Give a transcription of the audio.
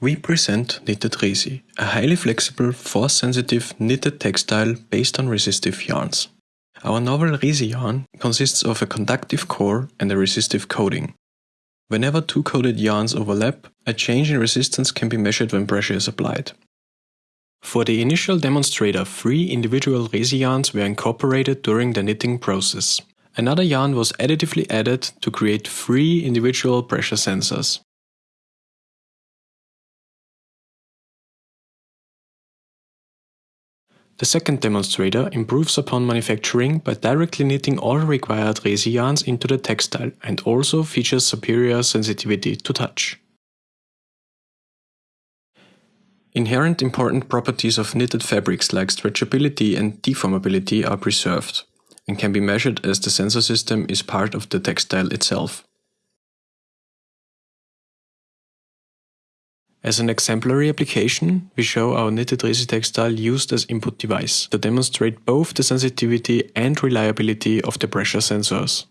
we present Knitted Resi, a highly flexible, force-sensitive knitted textile based on resistive yarns. Our novel Resi yarn consists of a conductive core and a resistive coating. Whenever two coated yarns overlap, a change in resistance can be measured when pressure is applied. For the initial demonstrator, three individual Resi yarns were incorporated during the knitting process. Another yarn was additively added to create three individual pressure sensors. The second demonstrator improves upon manufacturing by directly knitting all required Resi yarns into the textile and also features superior sensitivity to touch. Inherent important properties of knitted fabrics like stretchability and deformability are preserved and can be measured as the sensor system is part of the textile itself. As an exemplary application, we show our knitted Resi textile used as input device to demonstrate both the sensitivity and reliability of the pressure sensors.